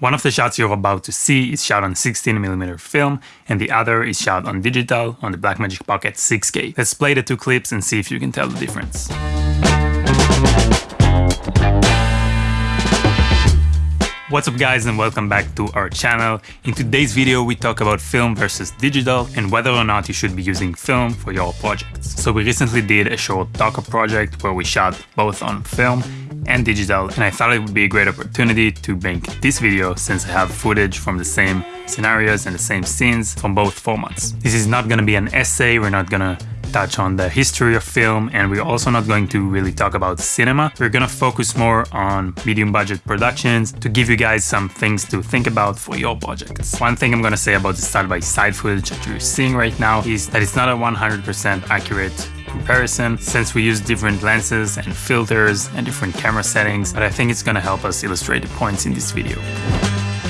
One of the shots you're about to see is shot on 16mm film and the other is shot on digital on the Blackmagic Pocket 6K. Let's play the two clips and see if you can tell the difference. What's up guys and welcome back to our channel. In today's video we talk about film versus digital and whether or not you should be using film for your projects. So we recently did a short Docker project where we shot both on film and digital and I thought it would be a great opportunity to make this video since I have footage from the same scenarios and the same scenes from both formats. This is not gonna be an essay, we're not gonna touch on the history of film and we're also not going to really talk about cinema. We're gonna focus more on medium budget productions to give you guys some things to think about for your projects. One thing I'm gonna say about the side-by-side -side footage that you're seeing right now is that it's not a 100% accurate comparison since we use different lenses and filters and different camera settings, but I think it's gonna help us illustrate the points in this video.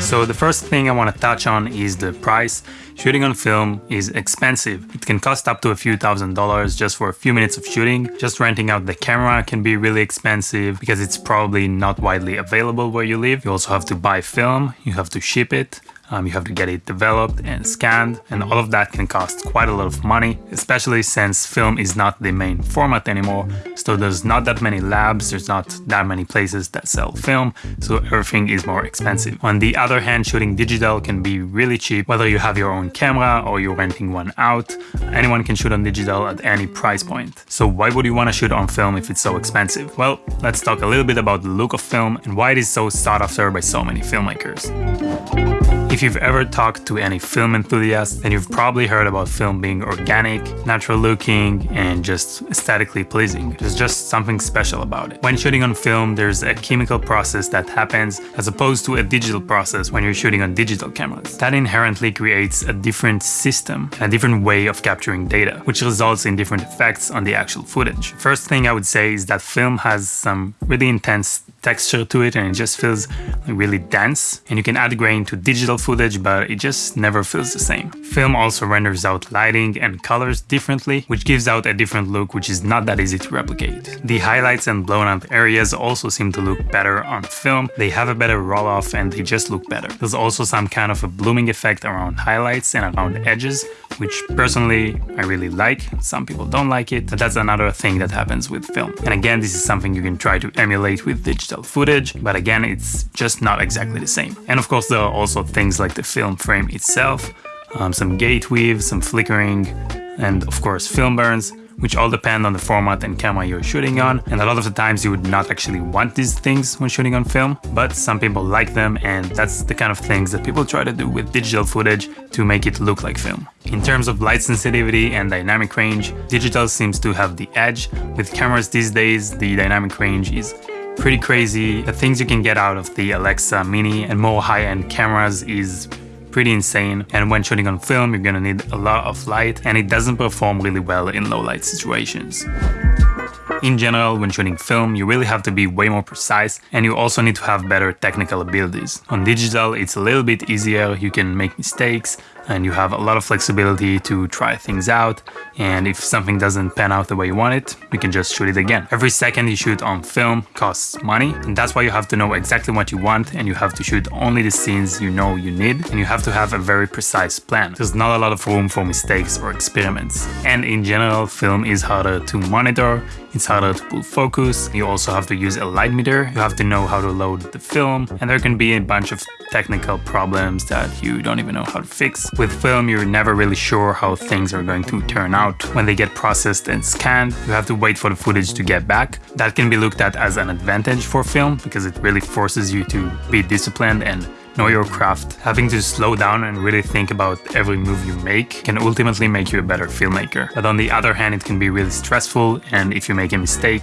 So the first thing I want to touch on is the price. Shooting on film is expensive. It can cost up to a few thousand dollars just for a few minutes of shooting. Just renting out the camera can be really expensive because it's probably not widely available where you live. You also have to buy film, you have to ship it, um, you have to get it developed and scanned, and all of that can cost quite a lot of money, especially since film is not the main format anymore. So there's not that many labs, there's not that many places that sell film, so everything is more expensive. On the other hand, shooting digital can be really cheap, whether you have your own camera or you're renting one out. Anyone can shoot on digital at any price point. So why would you want to shoot on film if it's so expensive? Well, let's talk a little bit about the look of film and why it is so sought after by so many filmmakers. If you've ever talked to any film enthusiast, then you've probably heard about film being organic, natural looking, and just aesthetically pleasing. There's just something special about it. When shooting on film, there's a chemical process that happens as opposed to a digital process when you're shooting on digital cameras. That inherently creates a different system, a different way of capturing data, which results in different effects on the actual footage. First thing I would say is that film has some really intense texture to it and it just feels really dense and you can add grain to digital footage but it just never feels the same. Film also renders out lighting and colors differently which gives out a different look which is not that easy to replicate. The highlights and blown out areas also seem to look better on film, they have a better roll off and they just look better. There's also some kind of a blooming effect around highlights and around edges which personally I really like. Some people don't like it, but that's another thing that happens with film. And again, this is something you can try to emulate with digital footage, but again, it's just not exactly the same. And of course, there are also things like the film frame itself, um, some gate weave, some flickering, and of course film burns which all depend on the format and camera you're shooting on. And a lot of the times you would not actually want these things when shooting on film, but some people like them and that's the kind of things that people try to do with digital footage to make it look like film. In terms of light sensitivity and dynamic range, digital seems to have the edge. With cameras these days, the dynamic range is pretty crazy. The things you can get out of the Alexa Mini and more high-end cameras is pretty insane and when shooting on film you're gonna need a lot of light and it doesn't perform really well in low light situations. In general, when shooting film, you really have to be way more precise and you also need to have better technical abilities. On digital, it's a little bit easier, you can make mistakes, and you have a lot of flexibility to try things out and if something doesn't pan out the way you want it, you can just shoot it again. Every second you shoot on film costs money and that's why you have to know exactly what you want and you have to shoot only the scenes you know you need and you have to have a very precise plan. There's not a lot of room for mistakes or experiments. And in general, film is harder to monitor, it's harder to pull focus, you also have to use a light meter, you have to know how to load the film, and there can be a bunch of technical problems that you don't even know how to fix. With film, you're never really sure how things are going to turn out. When they get processed and scanned, you have to wait for the footage to get back. That can be looked at as an advantage for film because it really forces you to be disciplined and know your craft. Having to slow down and really think about every move you make can ultimately make you a better filmmaker. But on the other hand, it can be really stressful and if you make a mistake,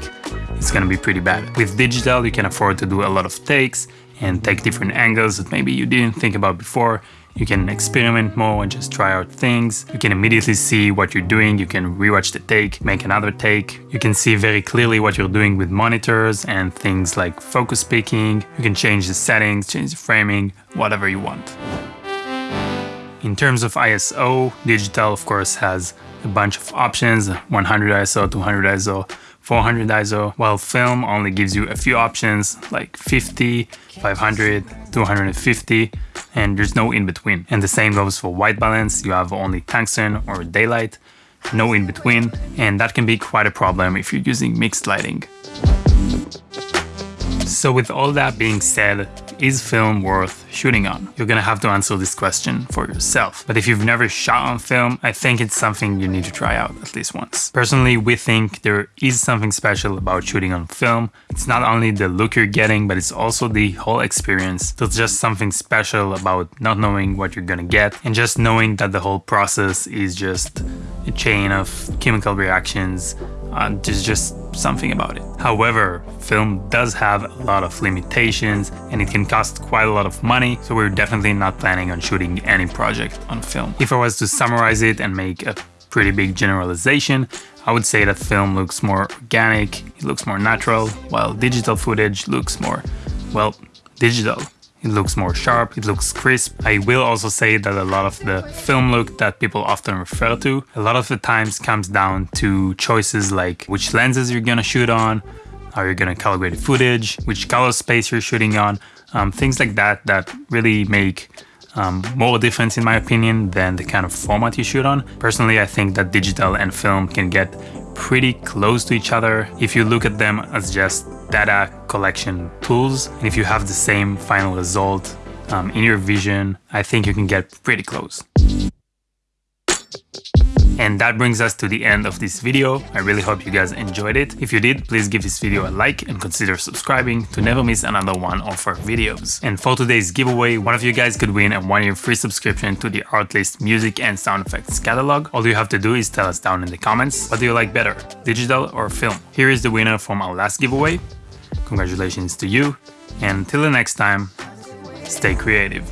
it's gonna be pretty bad. With digital, you can afford to do a lot of takes and take different angles that maybe you didn't think about before. You can experiment more and just try out things. You can immediately see what you're doing. You can rewatch the take, make another take. You can see very clearly what you're doing with monitors and things like focus peaking. You can change the settings, change the framing, whatever you want. In terms of ISO, digital of course has a bunch of options, 100 ISO, 200 ISO, 400 ISO, while film only gives you a few options like 50, 500, 250, and there's no in between. And the same goes for white balance, you have only tungsten or daylight, no in between, and that can be quite a problem if you're using mixed lighting. So with all that being said, is film worth shooting on? You're gonna have to answer this question for yourself. But if you've never shot on film, I think it's something you need to try out at least once. Personally, we think there is something special about shooting on film. It's not only the look you're getting, but it's also the whole experience. There's just something special about not knowing what you're gonna get and just knowing that the whole process is just a chain of chemical reactions uh, there's just something about it. However, film does have a lot of limitations and it can cost quite a lot of money, so we're definitely not planning on shooting any project on film. If I was to summarize it and make a pretty big generalization, I would say that film looks more organic, it looks more natural, while digital footage looks more, well, digital. It looks more sharp, it looks crisp. I will also say that a lot of the film look that people often refer to, a lot of the times comes down to choices like which lenses you're gonna shoot on, how you're gonna calibrate footage, which color space you're shooting on, um, things like that that really make um, more difference in my opinion than the kind of format you shoot on. Personally, I think that digital and film can get pretty close to each other if you look at them as just data collection tools. And if you have the same final result um, in your vision, I think you can get pretty close. And that brings us to the end of this video. I really hope you guys enjoyed it. If you did, please give this video a like and consider subscribing to never miss another one of our videos. And for today's giveaway, one of you guys could win a one-year free subscription to the Artlist music and sound effects catalog. All you have to do is tell us down in the comments, what do you like better, digital or film? Here is the winner from our last giveaway. Congratulations to you, and until the next time, stay creative.